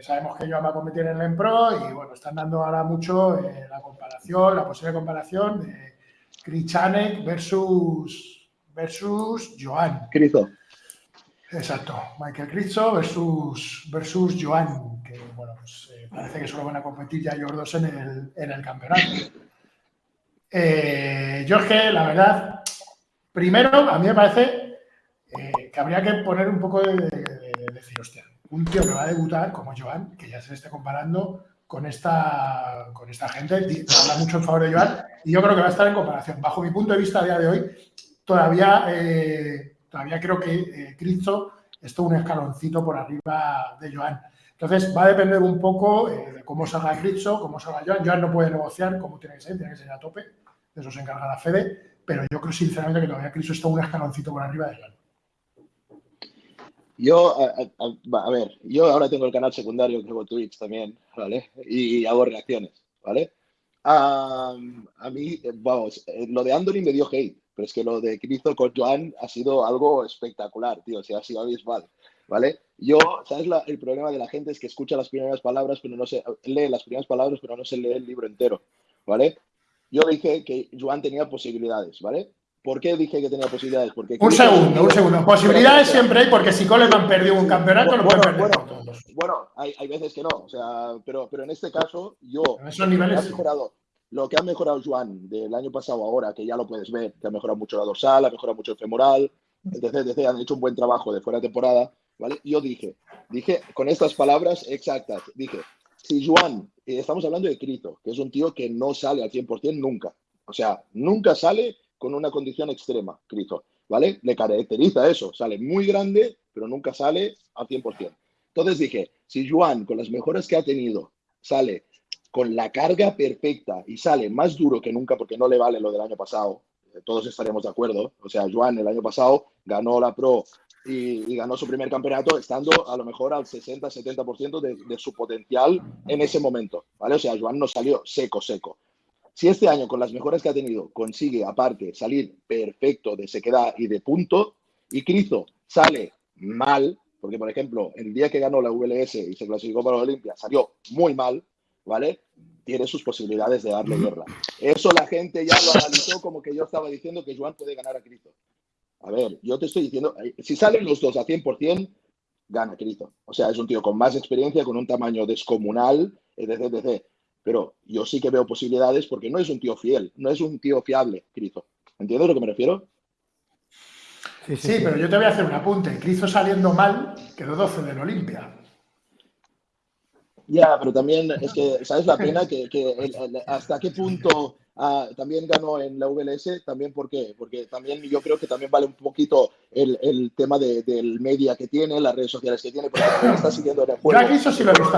eh, sabemos que Joan va a competir en el Empro y bueno, están dando ahora mucho eh, la comparación, la posible comparación de Krichanek versus, versus Joan. Cristo. Exacto, Michael Cristo versus, versus Joan, que bueno, pues, eh, parece que solo van a competir ya ellos dos en el, en el campeonato. Eh, que, la verdad, primero, a mí me parece que habría que poner un poco de, de- de decir, hostia, un tío que va a debutar como Joan, que ya se le esté comparando con esta, con esta gente, habla mucho en favor de Joan, y yo creo que va a estar en comparación. Bajo mi punto de vista a día de hoy, todavía, eh, todavía creo que eh, Cristo está un escaloncito por arriba de Joan. Entonces, va a depender un poco eh, de cómo salga Cristo, cómo salga Joan. Joan no puede negociar como tiene que ser, tiene que ser a tope, de eso se encarga la Fede, pero yo creo sinceramente que todavía Cristo está un escaloncito por arriba de Joan. Yo, a, ver, yo ahora tengo el canal secundario que hago Twitch también, ¿vale? Y, hago reacciones, ¿vale? A mí, eh, vamos, eh, lo de Anthony me dio hate, pero es que lo de Cristo con Joan ha sido algo espectacular, tío, o sea, ha sido abismal, ¿vale? Yo, ¿sabes? el problema de la gente es que escucha las primeras palabras, pero no se lee las primeras palabras, pero no se lee el libro entero, ¿vale? Yo dije que Joan tenía posibilidades, ¿vale? ¿Por qué dije que tenía posibilidades? Porque Un segundo, un segundo. Posibilidades siempre hay porque si Coleman perdió un campeonato, lo pueden bueno, perder bueno, todos. bueno, hay, hay veces que no, o sea, pero, pero en este caso, yo, esos niveles mejorado, lo que ha mejorado Joan del año pasado ahora, que ya lo puedes ver, que ha mejorado mucho la dorsal, ha mejorado mucho el femoral, etc, etc, han hecho un buen trabajo de fuera de temporada, ¿vale? Yo dije, dije con estas palabras exactas, dije, si Joan, eh, estamos hablando de Crito, que es un tío que no sale al 100% nunca, o sea, nunca sale con una condición extrema, Crito, ¿vale? Le caracteriza eso, sale muy grande, pero nunca sale al 100%. Entonces dije, si Joan, con las mejoras que ha tenido, sale con la carga perfecta y sale más duro que nunca porque no le vale lo del año pasado, eh, todos estaremos de acuerdo. O sea, Joan el año pasado ganó la Pro y, y ganó su primer campeonato estando a lo mejor al 60-70% de, de su potencial en ese momento, ¿vale? O sea, Joan no salió seco, seco. Si este año, con las mejoras que ha tenido, consigue, aparte, salir perfecto de sequedad y de punto, y Cristo sale mal, porque, por ejemplo, el día que ganó la VLS y se clasificó para la Olimpia, salió muy mal, ¿vale? Tiene sus posibilidades de darle guerra. Eso la gente ya lo analizó como que yo estaba diciendo que Joan puede ganar a Cristo. A ver, yo te estoy diciendo, eh, si salen los dos a 100%, gana Cristo. O sea, es un tío con más experiencia, con un tamaño descomunal, etc, etc. Pero yo sí que veo posibilidades porque no es un tío fiel, no es un tío fiable, Cristo. ¿Entiendes a lo que me refiero? Sí, Sí, pero yo te voy a hacer un apunte. Cristo saliendo mal quedó 12 del Olimpia. Ya, pero también es que, ¿sabes la pena? Que, que el- el- hasta qué punto ah, también ganó en la VLS, también por qué? Porque también yo creo que también vale un poquito el, el tema de- del media que tiene, las redes sociales que tiene, porque está siguiendo en el Yo juego. a Cristo sí lo he visto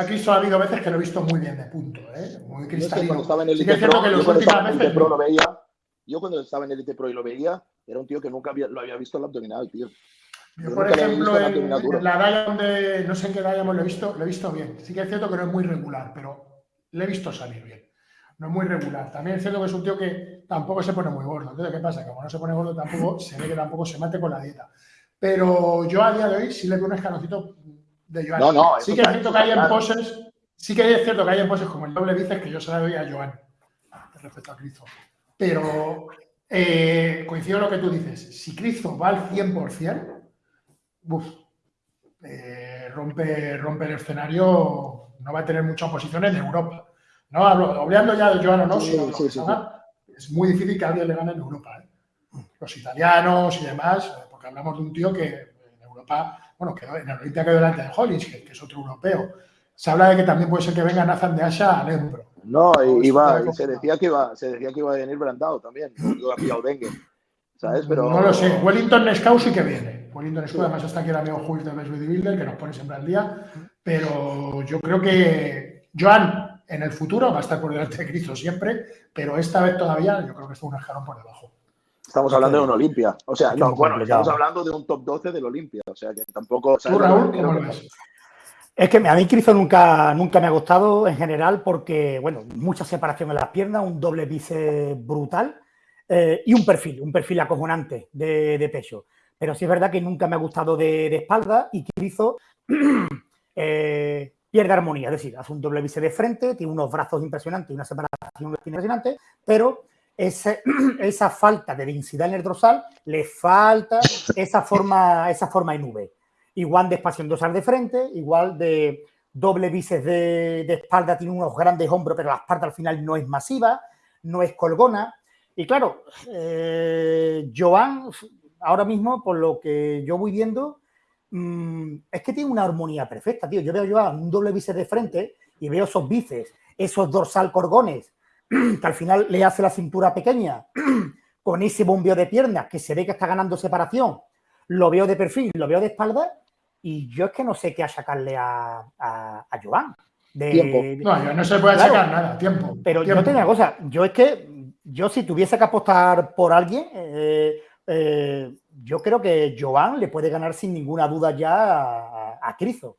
a Juan, punto. Yo a Cristo ha habido veces que lo he visto muy bien de punto, ¿eh? muy Yo es que cristalino. cuando estaba en Elite cierto Pro, que yo las cuando últimas estaba en Elite Pro lo veía, yo cuando estaba en Elite Pro y lo veía, era un tío que nunca había- lo había visto en la abdominal, tío. Yo, Yo por ejemplo, en la Diamond de, no sé en qué Diamond lo he visto, lo he visto bien. Sí que es cierto que no es muy regular, pero le he visto salir bien. No es muy regular. También es cierto que es un tío que tampoco se pone muy gordo. Entonces, ¿qué pasa? Como no se pone gordo, tampoco se ve que tampoco se mate con la dieta. Pero yo a día de hoy sí le veo un escaloncito de Joan. No, no, sí que es cierto que hay en poses, sí que es cierto que hay en poses como el doble bíceps que yo se la doy a Joan respecto a Cristo. Pero eh, coincido en lo que tú dices. Si Cristo va al 100%, uf, eh, rompe, rompe el escenario, no va a tener mucha oposición en Europa. No hablo, hablando ya de Joan o no, Sí, sino de sí, sí, es muy difícil que alguien le gane en Europa. ¿eh? Los italianos y demás, porque hablamos de un tío que en Europa, bueno, quedó, en el Olimpia quedó delante de Hollins, que, que es otro europeo. Se habla de que también puede ser que venga Nathan de Asha al Embro. No, se decía que iba, se decía que iba a venir Brandao también, ¿sabes? Pero No lo sé. Wellington Nescau sí que viene. Wellington Nescau, Sí. además está aquí el amigo Jules de Best Bodybuilder, que nos pone siempre al día. Pero yo creo que Joan en el futuro va a estar por delante de Cristo siempre, pero esta vez todavía yo creo que está un escalón por debajo. Estamos hablando de un Olimpia. O sea, no, bueno, estamos hablando de un top 12 del Olimpia. O sea, que tampoco. ¿sabes ¿Tú, Raúl, cómo lo ves? Es que a mí Cristo nunca, nunca me ha gustado en general porque, bueno, mucha separación en las piernas, un doble bíceps brutal eh, y un perfil, un perfil acojonante de, de pecho. pero sí es verdad que nunca me ha gustado de, espalda y Crizo eh, pierde armonía, es decir, hace un doble bíceps de frente, tiene unos brazos impresionantes y una separación impresionante, pero esa falta de densidad en el dorsal le falta esa forma, esa forma en V. Igual de espacio en dorsal de frente, igual de doble bíceps de, espalda, tiene unos grandes hombros, pero la espalda al final no es masiva, no es colgona. Y claro, eh, Joan, ahora mismo, por lo que yo voy viendo, mm, es que tiene una armonía perfecta, tío. Yo veo a Joan un doble bíceps de frente y veo esos bíceps, esos dorsal corgones, que al final le hace la cintura pequeña, con ese bombeo de piernas que se ve que está ganando separación, lo veo de perfil, lo veo de espalda, y yo es que no sé qué achacarle a, a, a Joan. De, no, no se puede achacar nada, tiempo. Pero yo tengo una cosa, yo es que, yo si tuviese que apostar por alguien, eh, eh, yo creo que Joan le puede ganar sin ninguna duda ya a, Crizo.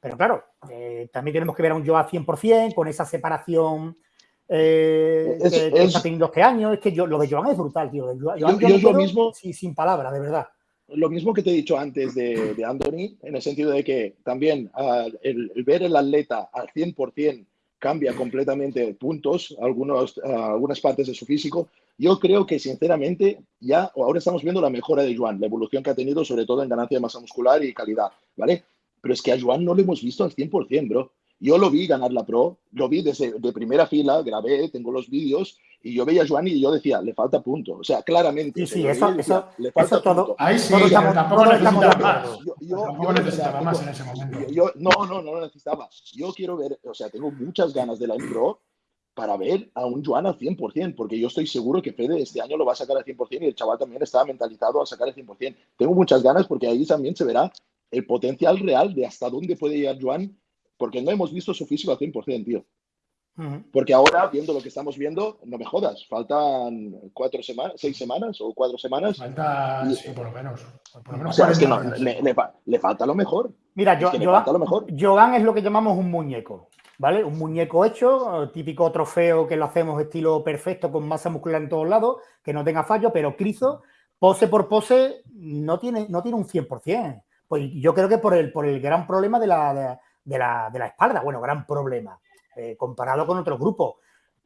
Pero claro, eh, también tenemos que ver a un Joan 100% con esa separación eh, que, está teniendo este año. Es que yo, lo de Joan es brutal, tío. yo, lo mismo, sin palabras, de verdad. Lo mismo que te he dicho antes de, de Anthony, en el sentido de que también ah, el, ver el atleta al 100% cambia completamente puntos, algunos, ah, algunas partes de su físico. Yo creo que, sinceramente, ya ahora estamos viendo la mejora de Joan, la evolución que ha tenido, sobre todo en ganancia de masa muscular y calidad, ¿vale? Pero es que a Joan no lo hemos visto al 100%, bro. Yo lo vi ganar la Pro, lo vi desde de primera fila, grabé, tengo los vídeos, y yo veía a Joan y yo decía, le falta punto. O sea, claramente. Sí, sí, eso, eso, le falta todo. Ahí sí, tampoco necesitaba más. Yo, tampoco necesitaba más en ese momento. Yo, no, no, no lo necesitaba. Yo quiero ver, o sea, tengo muchas ganas de la Pro para ver a un Joan al 100%, porque yo estoy seguro que Fede este año lo va a sacar al 100% y el chaval también está mentalizado a sacar al 100%. Tengo muchas ganas porque ahí también se verá el potencial real de hasta dónde puede llegar Joan porque no hemos visto su físico al 100%, tío. Porque ahora, viendo lo que estamos viendo, no me jodas, faltan cuatro semanas, seis semanas o cuatro semanas. Falta, sí, por lo menos. Por lo menos o sea, es que no, le, falta lo mejor. Mira, yo, lo mejor. Joan es lo que llamamos un muñeco, ¿vale? Un muñeco hecho, típico trofeo que lo hacemos estilo perfecto, con masa muscular en todos lados, que no tenga fallo, pero Crizo, pose por pose, no tiene, no tiene un 100%. Pues yo creo que por el, por el gran problema de la de la, de la espalda. Bueno, gran problema. Eh, comparado con otros grupos.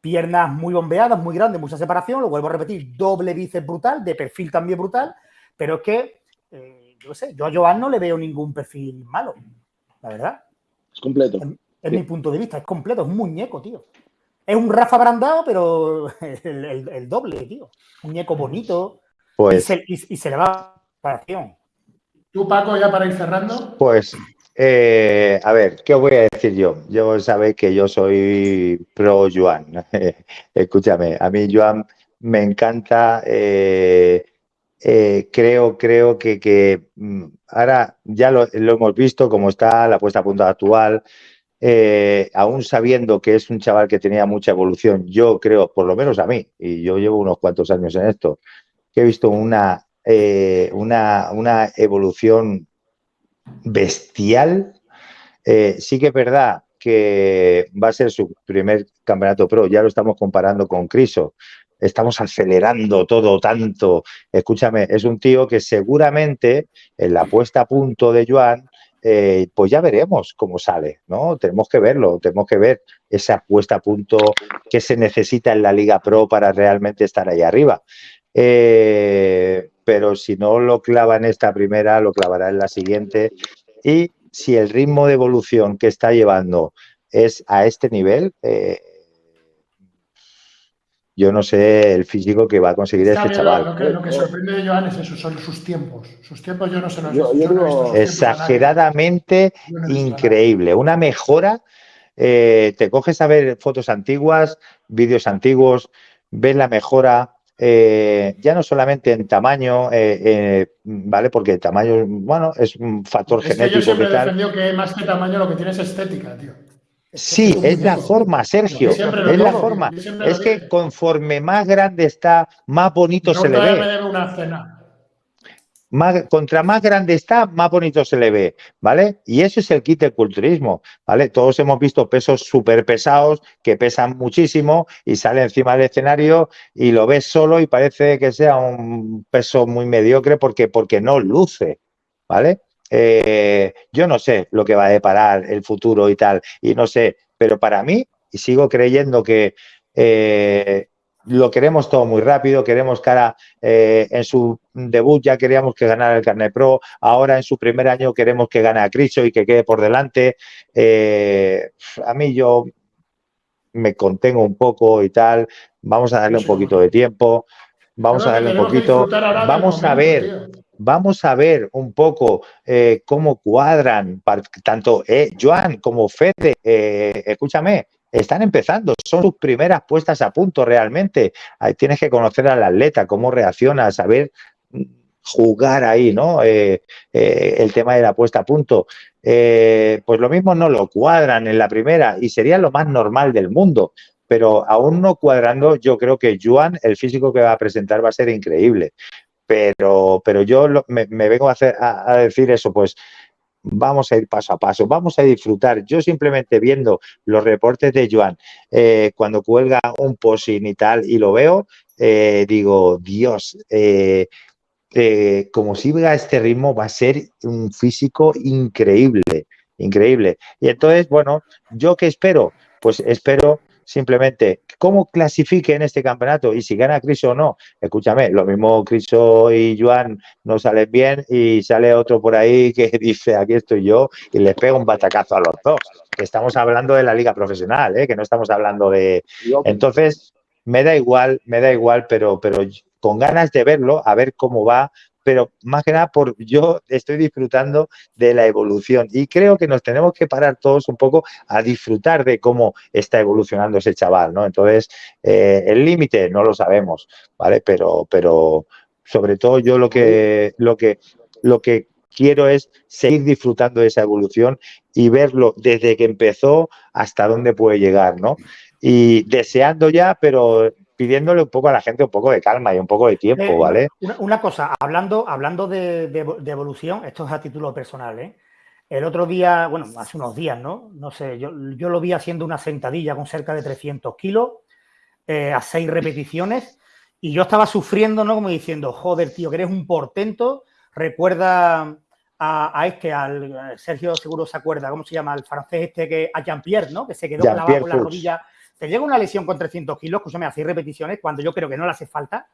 Piernas muy bombeadas, muy grandes, mucha separación, lo vuelvo a repetir, doble bíceps brutal, de perfil también brutal, pero es que, eh, yo sé, yo a Joan no le veo ningún perfil malo, la verdad. Es completo. Es, mi punto de vista, es completo, es un muñeco, tío. Es un Rafa Brandao, pero el, doble, tío. Un muñeco bonito. Pues, y, se, y se le va a ¿Tú, Paco, ya para ir cerrando? Pues eh, a ver, ¿qué os voy a decir yo? Yo sabéis que yo soy pro Joan. Escúchame, a mí Joan me encanta. Eh, eh, creo, creo que, mm, ahora ya lo, hemos visto como está la puesta a punto actual. aún sabiendo que es un chaval que tenía mucha evolución, yo creo, por lo menos a mí, y yo llevo unos cuantos años en esto, que he visto una, una, una evolución bestial. Eh, sí que es verdad que va a ser su primer campeonato pro, ya lo estamos comparando con Criso. Estamos acelerando todo tanto. Escúchame, es un tío que seguramente en la puesta a punto de Joan, eh, pues ya veremos cómo sale, ¿no? Tenemos que verlo, tenemos que ver esa puesta a punto que se necesita en la Liga Pro para realmente estar ahí arriba. Eh, pero si no lo clava en esta primera, lo clavará en la siguiente. Y si el ritmo de evolución que está llevando es a este nivel, eh, yo no sé el físico que va a conseguir este chaval. Lo que, sorprende de Joan es eso, son sus tiempos. Sus tiempos yo no se los yo, Exageradamente increíble. Una mejora. Eh, te coges a ver fotos antiguas, vídeos antiguos, ves la mejora, eh, ya no solamente en tamaño, eh, eh, ¿vale? Porque el tamaño, bueno, es un factor genético. Que yo siempre he defendido que más que tamaño lo que tiene es estética, tío. Sí, es la forma, Sergio. Es la forma. Es que conforme más grande está, más bonito se le ve. una cena. Más, contra más grande está, más bonito se le ve, ¿vale? Y eso es el kit del culturismo, ¿vale? Todos hemos visto pesos súper pesados que pesan muchísimo y sale encima del escenario y lo ves solo y parece que sea un peso muy mediocre porque, porque no luce, ¿vale? Eh, yo no sé lo que va a deparar el futuro y tal, y no sé, pero para mí, y sigo creyendo que eh, lo queremos todo muy rápido, queremos cara eh, en su debut ya queríamos que ganara el Carnet Pro, ahora en su primer año queremos que gane a Criso y que quede por delante. Eh, a mí yo me contengo un poco y tal, vamos a darle un poquito de tiempo, vamos a darle un poquito, vamos a ver, vamos a ver un poco eh, cómo cuadran tanto Joan como Fede, escúchame, están empezando, son sus primeras puestas a punto realmente. Ahí tienes que conocer al atleta, cómo reacciona, saber mm, jugar ahí, ¿no? Eh, eh, el tema de la puesta a punto. Eh, pues lo mismo no lo cuadran en la primera y sería lo más normal del mundo. Pero aún no cuadrando, yo creo que Juan, el físico que va a presentar va a ser increíble. Pero, pero yo me, vengo a, decir eso, pues vamos a ir paso a paso, vamos a disfrutar. Yo simplemente viendo los reportes de Joan, eh, cuando cuelga un posing y tal, y lo veo, eh, digo, Dios, eh, como siga este ritmo va a ser un físico increíble, increíble. Y entonces, bueno, ¿yo qué espero? Pues espero simplemente cómo clasifique en este campeonato y si gana Criso o no. Escúchame, lo mismo Criso y Joan no salen bien y sale otro por ahí que dice aquí estoy yo y les pega un batacazo a los dos. estamos hablando de la liga profesional, ¿eh? que no estamos hablando de... Entonces, me da igual, me da igual, pero, pero con ganas de verlo, a ver cómo va, pero más que nada por yo estoy disfrutando de la evolución y creo que nos tenemos que parar todos un poco a disfrutar de cómo está evolucionando ese chaval, ¿no? Entonces, eh, el límite no lo sabemos, ¿vale? Pero, pero sobre todo yo lo que, lo que, lo que quiero es seguir disfrutando de esa evolución y verlo desde que empezó hasta dónde puede llegar, ¿no? Y deseando ya, pero pidiéndole un poco a la gente un poco de calma y un poco de tiempo, eh, ¿vale? Una, cosa, hablando, hablando de, evolución, esto es a título personal, ¿eh? El otro día, bueno, hace unos días, ¿no? No sé, yo, yo lo vi haciendo una sentadilla con cerca de 300 kilos eh, a seis repeticiones y yo estaba sufriendo, ¿no? Como diciendo, joder, tío, que eres un portento. Recuerda a, este, al Sergio seguro se acuerda, ¿cómo se llama? El francés este que a Jean-Pierre, ¿no? Que se quedó clavado con la rodilla te llega una lesión con 300 kilos, escúchame, hacéis repeticiones cuando yo creo que no le hace falta,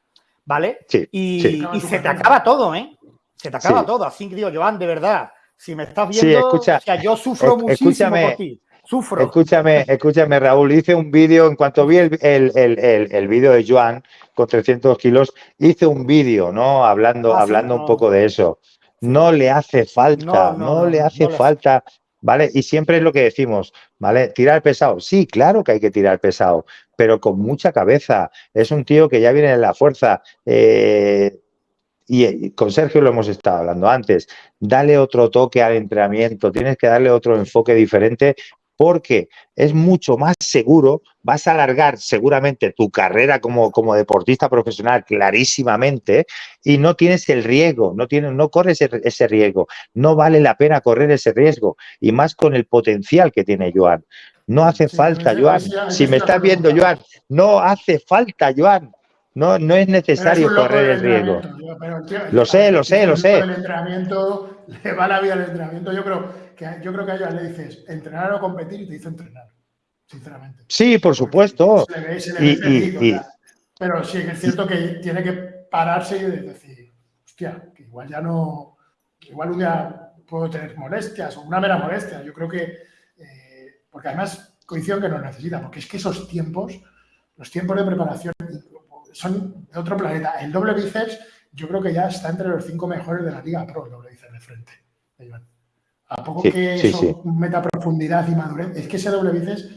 ¿vale? Sí, y, se te acaba todo, ¿eh? Se te acaba todo. Así que digo, Joan, de verdad, si me estás viendo, escucha, o sea, yo sufro muchísimo por ti. Sufro. Escúchame, escúchame, Raúl. Hice un vídeo, en cuanto vi el, el, vídeo de Joan con 300 kilos, hice un vídeo, ¿no? Hablando, ah, hablando un poco de eso. No le hace falta, no, le hace falta ¿vale? Y siempre es lo que decimos, ¿vale? Tirar pesado. Sí, claro que hay que tirar pesado, pero con mucha cabeza. Es un tío que ya viene en la fuerza. Eh, y con Sergio lo hemos estado hablando antes. Dale otro toque al entrenamiento, tienes que darle otro enfoque diferente porque es mucho más seguro, vas a alargar seguramente tu carrera como, como deportista profesional clarísimamente y no tienes el riesgo, no, tienes, no corres ese, riesgo, no vale la pena correr ese riesgo y más con el potencial que tiene Joan. No hace falta, Joan. Si me estás viendo, Joan, no hace falta, Joan. No, no es necesario correr el riesgo. lo sé, lo sé, lo sé. El entrenamiento, le va la vida al entrenamiento. Yo creo que, yo creo que a ellos le dices entrenar o competir y te dice entrenar, sinceramente. Sí, por supuesto. pero sí que es cierto que tiene que pararse y decir, hostia, que igual ya no, igual un día puedo tener molestias o una mera molestia. Yo creo que, eh, porque además coincido que no necesita, porque es que esos tiempos, los tiempos de preparación son de otro planeta. El doble bíceps, yo creo que ya está entre los cinco mejores de la Liga Pro, el doble bíceps de frente. A poco que eso meta profundidad y madurez, es que ese doble bíceps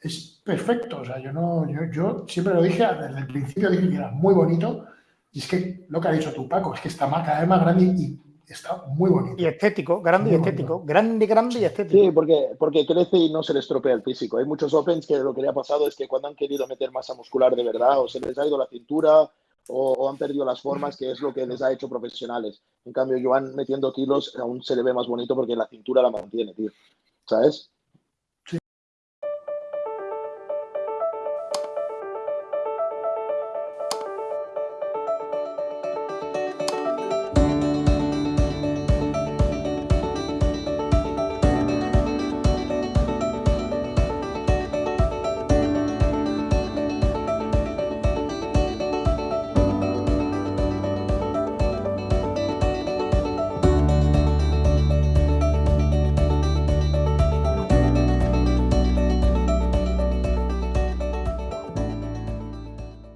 es perfecto. O sea, yo no, yo, siempre lo dije, desde el principio dije que era muy bonito. Y es que lo que ha dicho tú, Paco, es que está cada vez más grande y, está muy bonito. Y estético, grande y estético. Grande, grande y estético. Sí, porque, porque crece y no se le estropea el físico. Hay muchos Opens que lo que le ha pasado es que cuando han querido meter masa muscular de verdad, o se les ha ido la cintura, o, han perdido las formas, que es lo que les ha hecho profesionales. En cambio, Joan metiendo kilos aún se le ve más bonito porque la cintura la mantiene, tío. ¿Sabes?